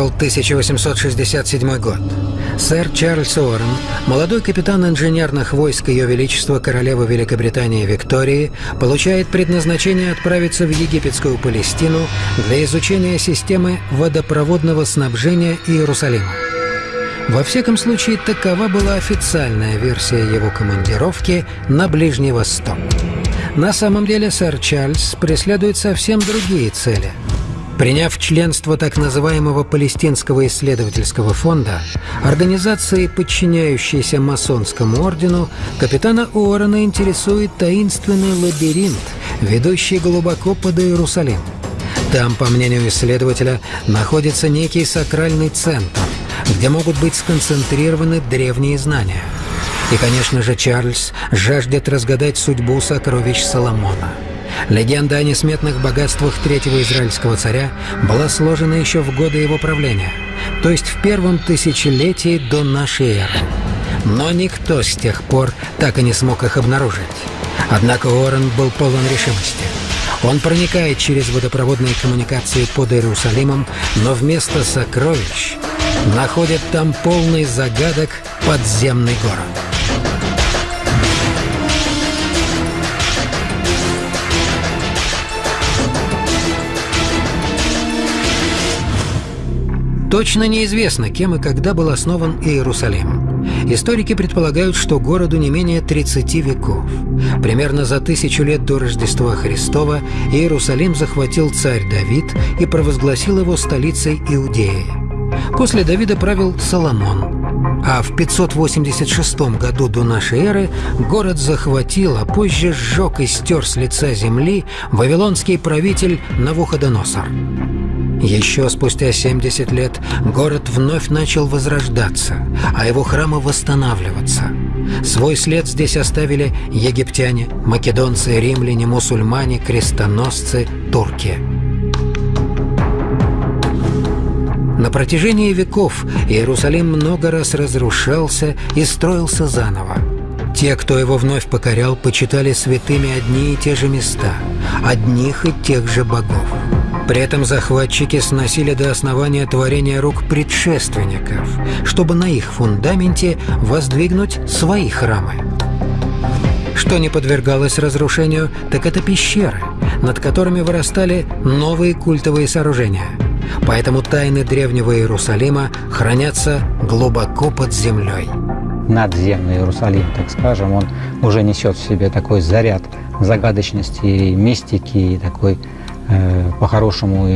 Шел 1867 год. Сэр Чарльз Уоррен, молодой капитан инженерных войск Ее Величества Королевы Великобритании Виктории, получает предназначение отправиться в египетскую Палестину для изучения системы водопроводного снабжения Иерусалима. Во всяком случае, такова была официальная версия его командировки на Ближний Восток. На самом деле сэр Чарльз преследует совсем другие цели. Приняв членство так называемого Палестинского исследовательского фонда, организации, подчиняющейся масонскому ордену, капитана Уоррена интересует таинственный лабиринт, ведущий глубоко под Иерусалим. Там, по мнению исследователя, находится некий сакральный центр, где могут быть сконцентрированы древние знания – и, конечно же, Чарльз жаждет разгадать судьбу сокровищ Соломона. Легенда о несметных богатствах третьего израильского царя была сложена еще в годы его правления, то есть в первом тысячелетии до нашей эры. Но никто с тех пор так и не смог их обнаружить. Однако Уоррен был полон решимости. Он проникает через водопроводные коммуникации под Иерусалимом, но вместо сокровищ находит там полный загадок подземный город. Точно неизвестно, кем и когда был основан Иерусалим. Историки предполагают, что городу не менее 30 веков. Примерно за тысячу лет до Рождества Христова Иерусалим захватил царь Давид и провозгласил его столицей Иудеи. После Давида правил Соломон, а в 586 году до нашей эры город захватил, а позже сжег и стер с лица земли вавилонский правитель Навуходоносор. Еще спустя 70 лет город вновь начал возрождаться, а его храмы восстанавливаться. Свой след здесь оставили египтяне, македонцы, римляне, мусульмане, крестоносцы, турки. На протяжении веков Иерусалим много раз разрушался и строился заново. Те, кто его вновь покорял, почитали святыми одни и те же места, одних и тех же богов. При этом захватчики сносили до основания творения рук предшественников, чтобы на их фундаменте воздвигнуть свои храмы. Что не подвергалось разрушению, так это пещеры, над которыми вырастали новые культовые сооружения. Поэтому тайны древнего Иерусалима хранятся глубоко под землей. Надземный Иерусалим, так скажем, он уже несет в себе такой заряд загадочности, мистики и такой Э, по-хорошему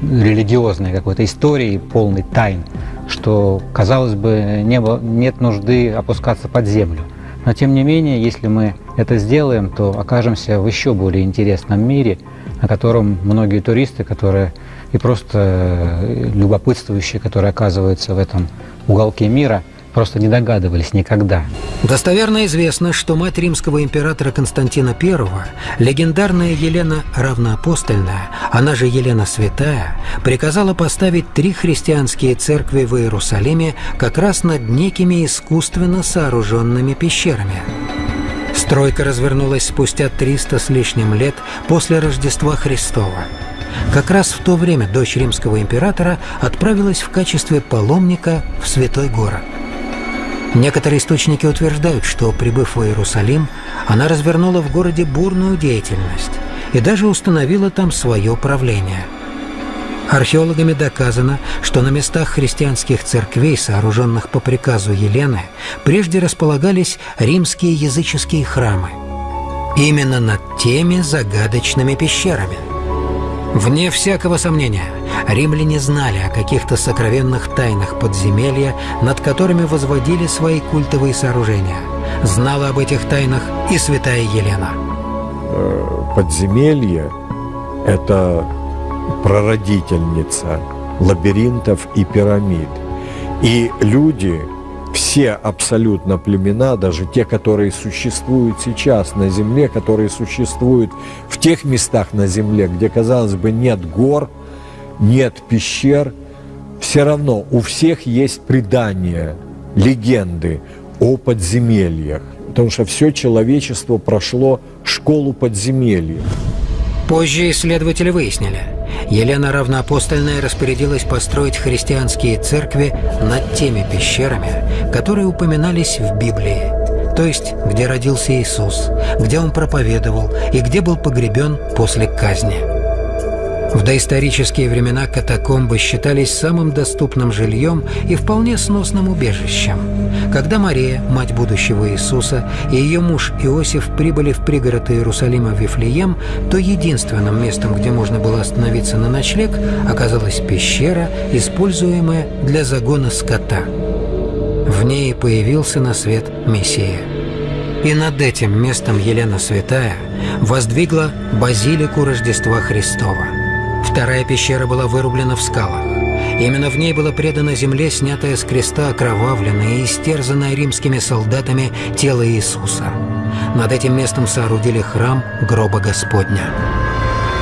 религиозной какой-то истории, полной тайн, что, казалось бы, не было, нет нужды опускаться под землю. Но тем не менее, если мы это сделаем, то окажемся в еще более интересном мире, о котором многие туристы, которые и просто э, любопытствующие, которые оказываются в этом уголке мира, просто не догадывались никогда. Достоверно известно, что мать римского императора Константина I, легендарная Елена Равноапостольная, она же Елена Святая, приказала поставить три христианские церкви в Иерусалиме как раз над некими искусственно сооруженными пещерами. Стройка развернулась спустя 300 с лишним лет после Рождества Христова. Как раз в то время дочь римского императора отправилась в качестве паломника в святой город – Некоторые источники утверждают, что, прибыв в Иерусалим, она развернула в городе бурную деятельность и даже установила там свое правление. Археологами доказано, что на местах христианских церквей, сооруженных по приказу Елены, прежде располагались римские языческие храмы. Именно над теми загадочными пещерами – Вне всякого сомнения, римляне знали о каких-то сокровенных тайнах подземелья, над которыми возводили свои культовые сооружения. Знала об этих тайнах и святая Елена. Э, подземелье – это прародительница лабиринтов и пирамид. И люди все абсолютно племена, даже те, которые существуют сейчас на Земле, которые существуют в тех местах на Земле, где, казалось бы, нет гор, нет пещер, все равно у всех есть предания, легенды о подземельях, потому что все человечество прошло школу подземелья. Позже исследователи выяснили, Елена Равноапостольная распорядилась построить христианские церкви над теми пещерами, которые упоминались в Библии, то есть где родился Иисус, где он проповедовал и где был погребен после казни. В доисторические времена катакомбы считались самым доступным жильем и вполне сносным убежищем. Когда Мария, мать будущего Иисуса, и ее муж Иосиф прибыли в пригород Иерусалима Вифлеем, то единственным местом, где можно было остановиться на ночлег, оказалась пещера, используемая для загона скота. В ней появился на свет Мессия. И над этим местом Елена Святая воздвигла базилику Рождества Христова – Вторая пещера была вырублена в скалах. Именно в ней было предано земле, снятое с креста, окровавленное и истерзанное римскими солдатами тело Иисуса. Над этим местом соорудили храм гроба Господня.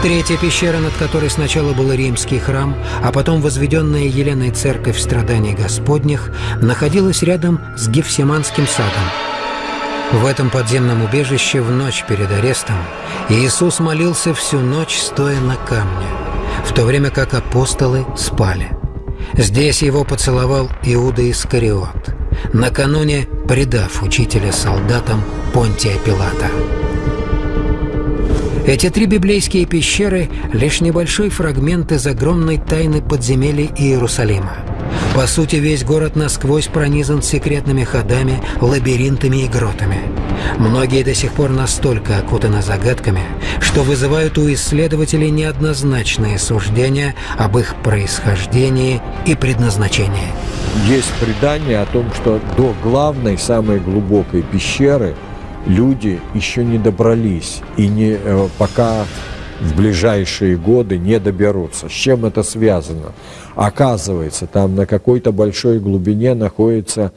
Третья пещера, над которой сначала был римский храм, а потом возведенная Еленой церковь страданий Господних, находилась рядом с Гефсиманским садом. В этом подземном убежище в ночь перед арестом Иисус молился всю ночь, стоя на камне в то время как апостолы спали. Здесь его поцеловал Иуда Искариот, накануне предав учителя солдатам Понтия Пилата. Эти три библейские пещеры – лишь небольшой фрагмент из огромной тайны подземелий Иерусалима. По сути, весь город насквозь пронизан секретными ходами, лабиринтами и гротами. Многие до сих пор настолько окутаны загадками, что вызывают у исследователей неоднозначные суждения об их происхождении и предназначении. Есть предание о том, что до главной, самой глубокой пещеры люди еще не добрались и не, э, пока в ближайшие годы не доберутся. С чем это связано? Оказывается, там на какой-то большой глубине находится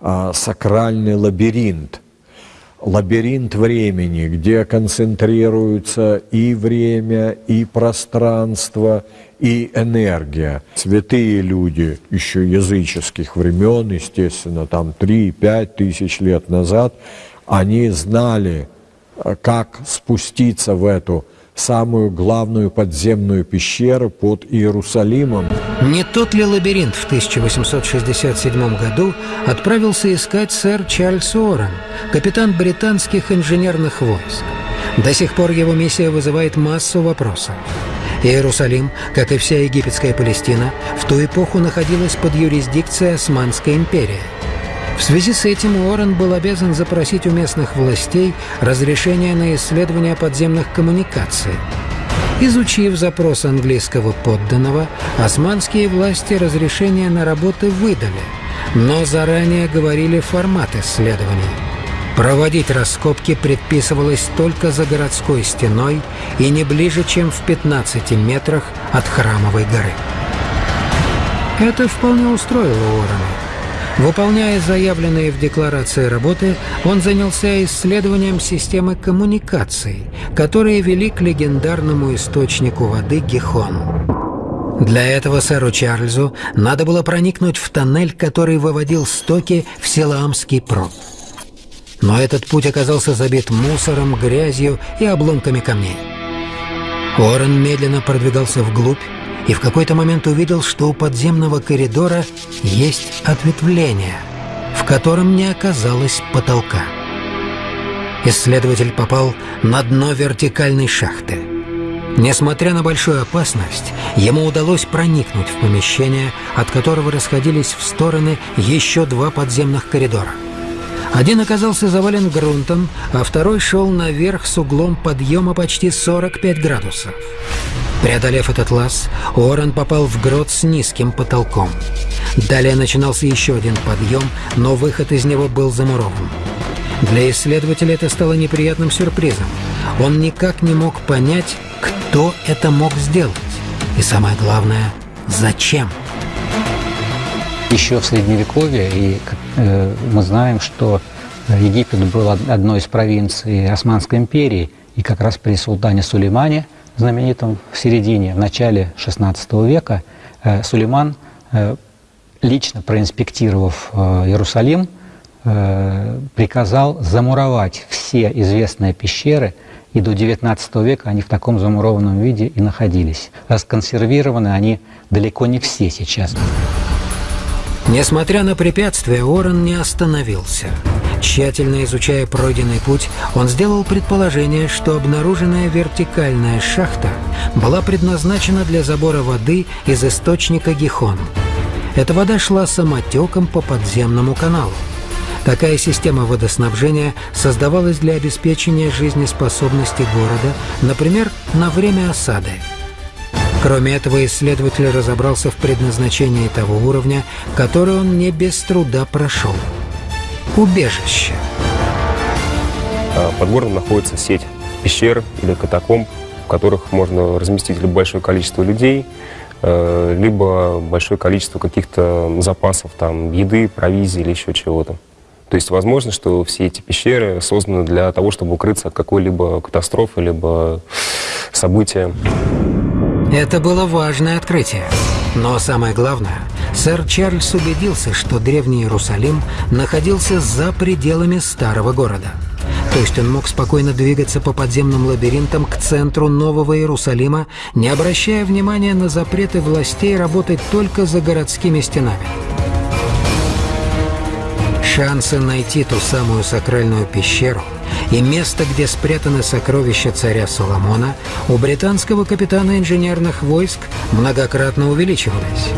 а, сакральный лабиринт – лабиринт времени, где концентрируются и время, и пространство, и энергия. Святые люди еще языческих времен, естественно, там 3-5 тысяч лет назад, они знали, э, как спуститься в эту самую главную подземную пещеру под Иерусалимом. Не тот ли лабиринт в 1867 году отправился искать сэр Чарльз Уоррен, капитан британских инженерных войск? До сих пор его миссия вызывает массу вопросов. Иерусалим, как и вся египетская Палестина, в ту эпоху находилась под юрисдикцией Османской империи – в связи с этим Уоррен был обязан запросить у местных властей разрешение на исследование подземных коммуникаций. Изучив запрос английского подданного, османские власти разрешение на работы выдали, но заранее говорили формат исследований. Проводить раскопки предписывалось только за городской стеной и не ближе, чем в 15 метрах от Храмовой горы. Это вполне устроило Уоррена. Выполняя заявленные в декларации работы, он занялся исследованием системы коммуникаций, которые вели к легендарному источнику воды Гихон. Для этого сэру Чарльзу надо было проникнуть в тоннель, который выводил стоки в Селамский прод. Но этот путь оказался забит мусором, грязью и обломками камней. Уоррен медленно продвигался вглубь, и в какой-то момент увидел, что у подземного коридора есть ответвление, в котором не оказалось потолка. Исследователь попал на дно вертикальной шахты. Несмотря на большую опасность, ему удалось проникнуть в помещение, от которого расходились в стороны еще два подземных коридора. Один оказался завален грунтом, а второй шел наверх с углом подъема почти 45 градусов. Преодолев этот лаз, Уоррен попал в грот с низким потолком. Далее начинался еще один подъем, но выход из него был замурован. Для исследователя это стало неприятным сюрпризом. Он никак не мог понять, кто это мог сделать. И самое главное, зачем? Еще в Средневековье, и э, мы знаем, что Египет был одной из провинций Османской империи, и как раз при султане Сулеймане – знаменитом в середине, в начале XVI века, э, Сулейман, э, лично проинспектировав э, Иерусалим, приказал замуровать все известные пещеры и до XIX века они в таком замурованном виде и находились. Расконсервированы они далеко не все сейчас. Несмотря на препятствия, Уоррен не остановился. Тщательно изучая пройденный путь, он сделал предположение, что обнаруженная вертикальная шахта была предназначена для забора воды из источника Гихон. Эта вода шла самотеком по подземному каналу. Такая система водоснабжения создавалась для обеспечения жизнеспособности города, например, на время осады. Кроме этого, исследователь разобрался в предназначении того уровня, который он не без труда прошел. Убежище. А под городом находится сеть пещер или катакомб, в которых можно разместить либо большое количество людей, э, либо большое количество каких-то запасов, там, еды, провизии или еще чего-то. То есть возможно, что все эти пещеры созданы для того, чтобы укрыться от какой-либо катастрофы, либо события. Это было важное открытие. Но самое главное, сэр Чарльз убедился, что древний Иерусалим находился за пределами старого города. То есть он мог спокойно двигаться по подземным лабиринтам к центру Нового Иерусалима, не обращая внимания на запреты властей работать только за городскими стенами. Шансы найти ту самую сакральную пещеру и место, где спрятаны сокровища царя Соломона, у британского капитана инженерных войск многократно увеличивались.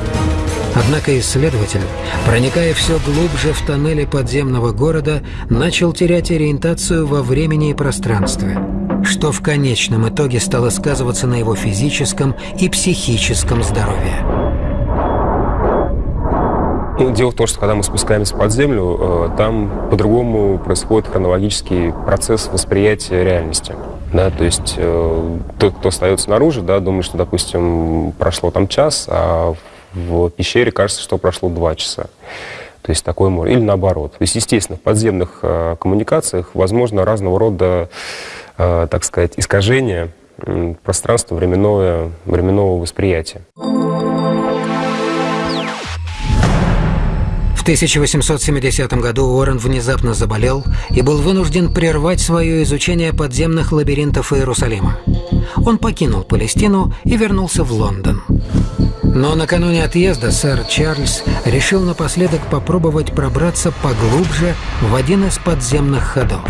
Однако исследователь, проникая все глубже в тоннели подземного города, начал терять ориентацию во времени и пространстве, что в конечном итоге стало сказываться на его физическом и психическом здоровье. Ну, дело в том, что когда мы спускаемся под землю, э, там по-другому происходит хронологический процесс восприятия реальности. Да, то есть э, тот, кто остается снаружи, да, думает, что, допустим, прошло там час, а в пещере кажется, что прошло два часа. То есть такое море. Или наоборот. То есть, естественно, в подземных э, коммуникациях возможно разного рода, э, так сказать, искажения э, пространства временного, временного восприятия. В 1870 году Уоррен внезапно заболел и был вынужден прервать свое изучение подземных лабиринтов Иерусалима. Он покинул Палестину и вернулся в Лондон. Но накануне отъезда сэр Чарльз решил напоследок попробовать пробраться поглубже в один из подземных ходов.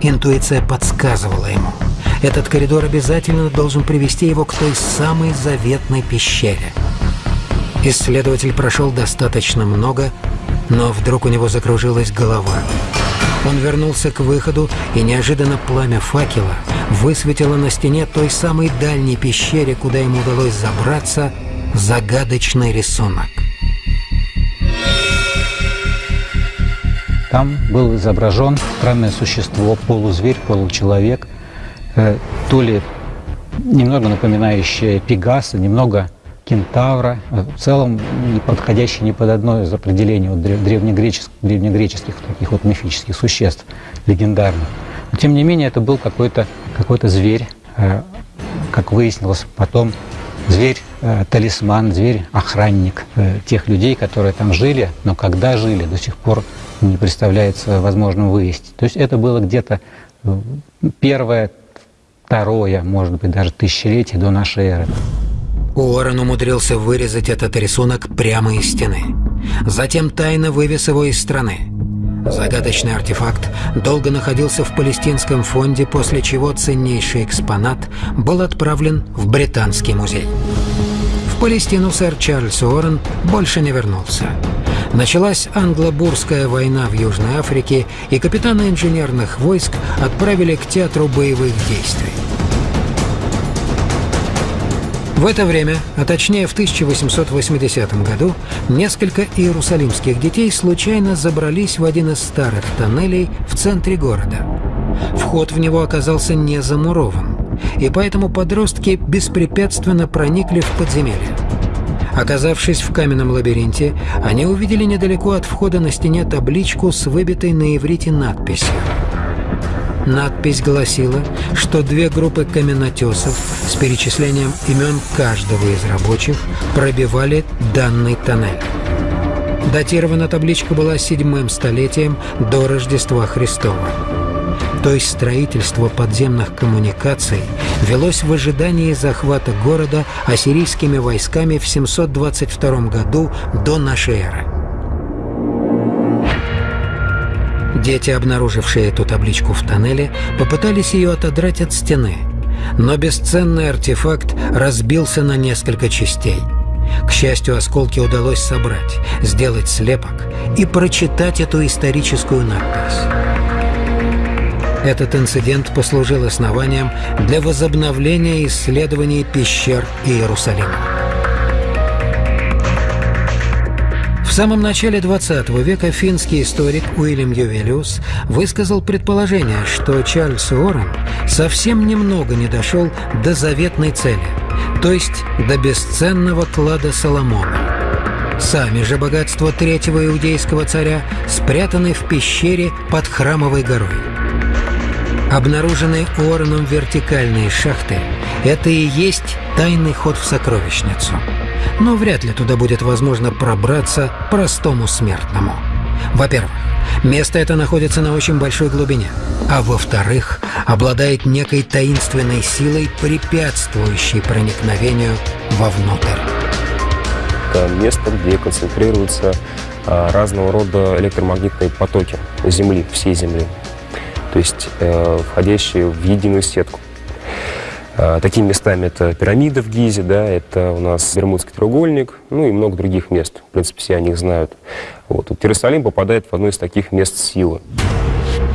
Интуиция подсказывала ему. Этот коридор обязательно должен привести его к той самой заветной пещере – Исследователь прошел достаточно много, но вдруг у него закружилась голова. Он вернулся к выходу, и неожиданно пламя факела высветило на стене той самой дальней пещере, куда ему удалось забраться, загадочный рисунок. Там был изображен странное существо, полузверь, получеловек, э, то ли немного напоминающее Пегаса, немного кентавра, в целом не подходящий ни под одно из определений вот древнегреческих, древнегреческих таких вот мифических существ, легендарных. Но тем не менее это был какой-то какой зверь, э, как выяснилось потом, зверь э, талисман, зверь охранник э, тех людей, которые там жили, но когда жили, до сих пор не представляется возможным выяснить. То есть это было где-то первое, второе, может быть, даже тысячелетие до нашей эры. Уоррен умудрился вырезать этот рисунок прямо из стены. Затем тайно вывез его из страны. Загадочный артефакт долго находился в палестинском фонде, после чего ценнейший экспонат был отправлен в Британский музей. В Палестину сэр Чарльз Уоррен больше не вернулся. Началась англо-бурская война в Южной Африке, и капитана инженерных войск отправили к театру боевых действий. В это время, а точнее в 1880 году, несколько иерусалимских детей случайно забрались в один из старых тоннелей в центре города. Вход в него оказался не замурован, и поэтому подростки беспрепятственно проникли в подземелье. Оказавшись в каменном лабиринте, они увидели недалеко от входа на стене табличку с выбитой на иврите надписью Надпись гласила, что две группы каменотесов с перечислением имен каждого из рабочих пробивали данный тоннель. Датирована табличка была седьмым столетием до Рождества Христова. то есть строительство подземных коммуникаций, велось в ожидании захвата города ассирийскими войсками в 722 году до нашей эры. Дети, обнаружившие эту табличку в тоннеле, попытались ее отодрать от стены, но бесценный артефакт разбился на несколько частей. К счастью, осколки удалось собрать, сделать слепок и прочитать эту историческую надпись. Этот инцидент послужил основанием для возобновления исследований пещер Иерусалима. В самом начале 20 века финский историк Уильям Ювелиус высказал предположение, что Чарльз Уоррен совсем немного не дошел до заветной цели, то есть до бесценного клада Соломона. Сами же богатства третьего иудейского царя спрятаны в пещере под Храмовой горой. Обнаруженные Уорреном вертикальные шахты – это и есть тайный ход в сокровищницу – но вряд ли туда будет возможно пробраться простому смертному. Во-первых, место это находится на очень большой глубине, а во-вторых, обладает некой таинственной силой, препятствующей проникновению вовнутрь. Это место, где концентрируются а, разного рода электромагнитные потоки Земли, всей Земли, то есть э, входящие в единую сетку. А, такими местами это пирамида в Гизе, да, это у нас Бермудский треугольник, ну и много других мест. В принципе, все о них знают. Вот. вот Иерусалим попадает в одно из таких мест силы.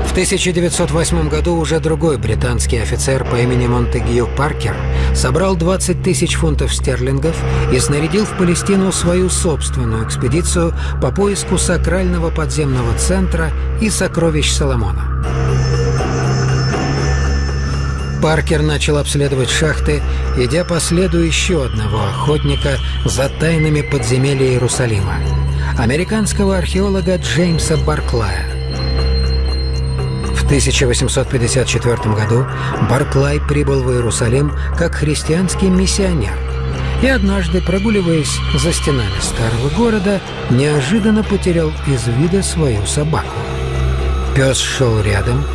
В 1908 году уже другой британский офицер по имени Монтегью Паркер собрал 20 тысяч фунтов стерлингов и снарядил в Палестину свою собственную экспедицию по поиску сакрального подземного центра и сокровищ Соломона. Паркер начал обследовать шахты, идя по следу еще одного охотника за тайнами подземелья Иерусалима – американского археолога Джеймса Барклая. В 1854 году Барклай прибыл в Иерусалим как христианский миссионер и однажды, прогуливаясь за стенами старого города, неожиданно потерял из вида свою собаку. Пес шел рядом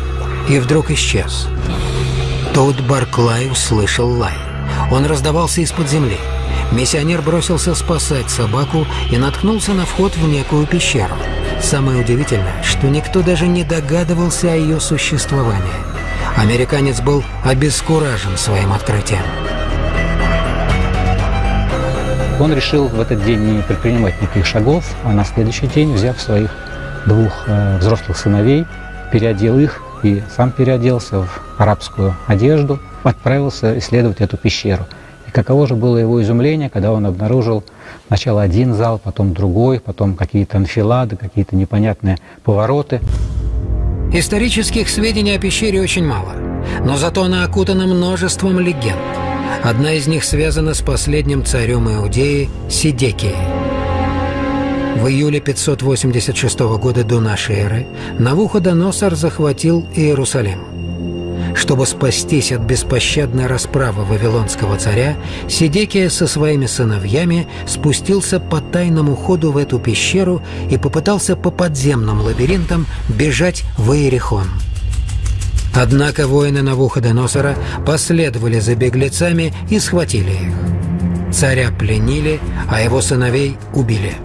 и вдруг исчез – Тут Барклай услышал лай. Он раздавался из-под земли. Миссионер бросился спасать собаку и наткнулся на вход в некую пещеру. Самое удивительное, что никто даже не догадывался о ее существовании. Американец был обескуражен своим открытием. Он решил в этот день не предпринимать никаких шагов, а на следующий день, взяв своих двух э, взрослых сыновей, переодел их и сам переоделся в арабскую одежду, отправился исследовать эту пещеру. И каково же было его изумление, когда он обнаружил сначала один зал, потом другой, потом какие-то анфилады, какие-то непонятные повороты. Исторических сведений о пещере очень мало, но зато она окутана множеством легенд. Одна из них связана с последним царем Иудеи Сидекией. В июле 586 года до нашей эры Навуходоносор захватил Иерусалим. Чтобы спастись от беспощадной расправы вавилонского царя, Сидекия со своими сыновьями спустился по тайному ходу в эту пещеру и попытался по подземным лабиринтам бежать в Иерихон. Однако воины Навуходоносора последовали за беглецами и схватили их. Царя пленили, а его сыновей убили.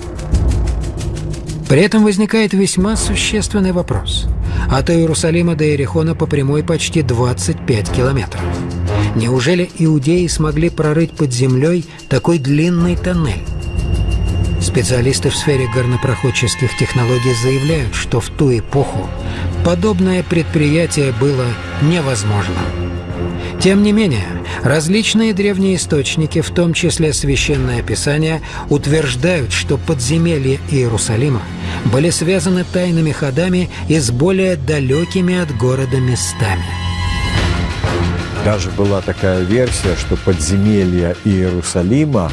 При этом возникает весьма существенный вопрос. От Иерусалима до Иерихона по прямой почти 25 километров. Неужели иудеи смогли прорыть под землей такой длинный тоннель? Специалисты в сфере горнопроходческих технологий заявляют, что в ту эпоху подобное предприятие было невозможным. Тем не менее, различные древние источники, в том числе Священное Писание, утверждают, что подземелья Иерусалима были связаны тайными ходами и с более далекими от города местами. Даже была такая версия, что подземелья Иерусалима,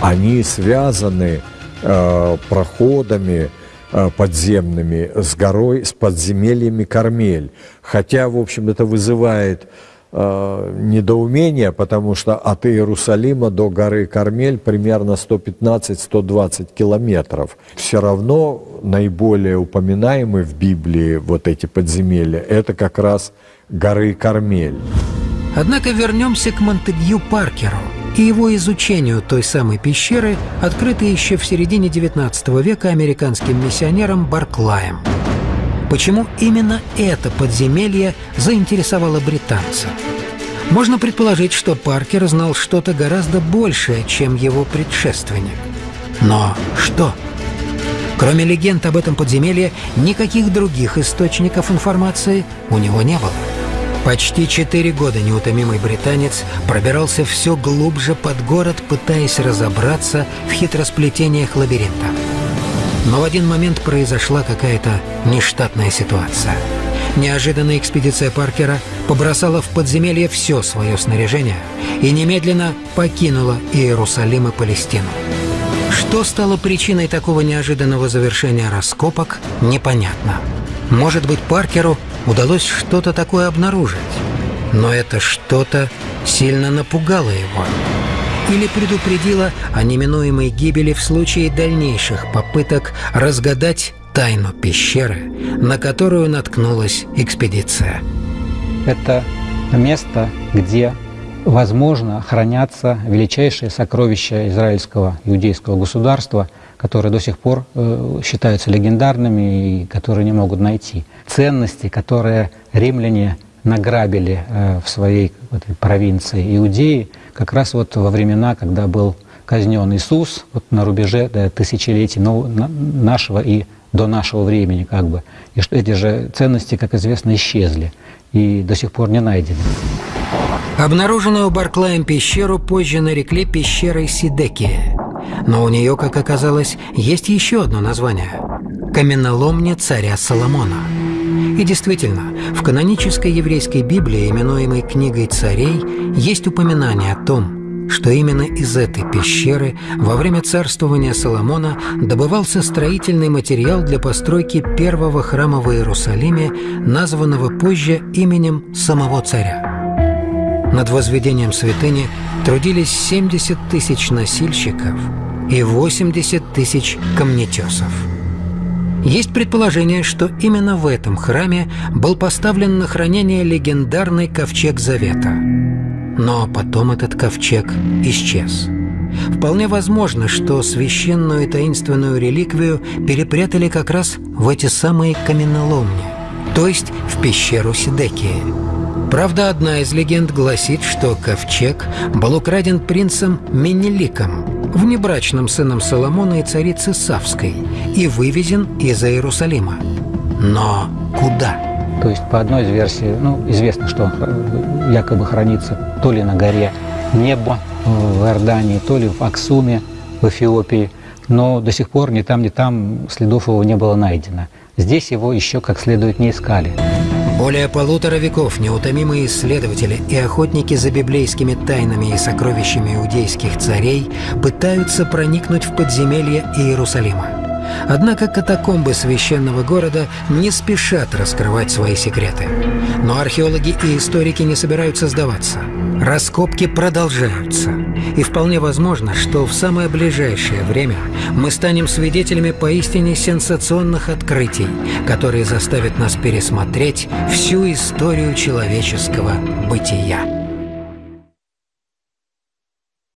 они связаны э, проходами э, подземными с горой, с подземельями Кармель. Хотя, в общем, это вызывает э, недоумение, потому что от Иерусалима до горы Кармель примерно 115-120 километров. Все равно наиболее упоминаемые в Библии вот эти подземелья, это как раз горы Кармель. Однако вернемся к Монтегью Паркеру и его изучению той самой пещеры, открытой еще в середине XIX века американским миссионером Барклаем. Почему именно это подземелье заинтересовало британца? Можно предположить, что Паркер знал что-то гораздо большее, чем его предшественник. Но что? Кроме легенд об этом подземелье, никаких других источников информации у него не было. Почти четыре года неутомимый британец пробирался все глубже под город, пытаясь разобраться в хитросплетениях лабиринта. Но в один момент произошла какая-то нештатная ситуация. Неожиданная экспедиция Паркера побросала в подземелье все свое снаряжение и немедленно покинула Иерусалим и Палестину. Что стало причиной такого неожиданного завершения раскопок, непонятно. Может быть, Паркеру удалось что-то такое обнаружить, но это что-то сильно напугало его или предупредило о неминуемой гибели в случае дальнейших попыток разгадать тайну пещеры, на которую наткнулась экспедиция. Это место, где, возможно, хранятся величайшие сокровища израильского иудейского государства, которые до сих пор э, считаются легендарными и которые не могут найти. Ценности, которые римляне награбили э, в своей провинции Иудеи, как раз вот во времена, когда был казнен Иисус, вот на рубеже тысячелетий нашего и до нашего времени, как бы. И что эти же ценности, как известно, исчезли и до сих пор не найдены. Обнаруженную Барклаем пещеру позже нарекли пещерой Сидекия. Но у нее, как оказалось, есть еще одно название – каменоломня царя Соломона. И действительно, в канонической еврейской Библии, именуемой книгой царей, есть упоминание о том, что именно из этой пещеры во время царствования Соломона добывался строительный материал для постройки первого храма в Иерусалиме, названного позже именем самого царя. Над возведением святыни трудились 70 тысяч носильщиков и 80 тысяч камнетесов. Есть предположение, что именно в этом храме был поставлен на хранение легендарный ковчег Завета. Но потом этот ковчег исчез. Вполне возможно, что священную и таинственную реликвию перепрятали как раз в эти самые каменоломни, то есть в пещеру Сидекии. Правда, одна из легенд гласит, что ковчег был украден принцем Менеликом, внебрачным сыном Соломона и царицы Савской, и вывезен из Иерусалима. Но куда? То есть, по одной из версий, ну, известно, что он якобы хранится то ли на горе Небо в Иордании, то ли в Аксуме в Эфиопии, но до сих пор ни там, ни там следов его не было найдено. Здесь его еще как следует не искали. Более полутора веков неутомимые исследователи и охотники за библейскими тайнами и сокровищами иудейских царей пытаются проникнуть в подземелье Иерусалима. Однако катакомбы священного города не спешат раскрывать свои секреты. Но археологи и историки не собираются сдаваться. Раскопки продолжаются. И вполне возможно, что в самое ближайшее время мы станем свидетелями поистине сенсационных открытий, которые заставят нас пересмотреть всю историю человеческого бытия.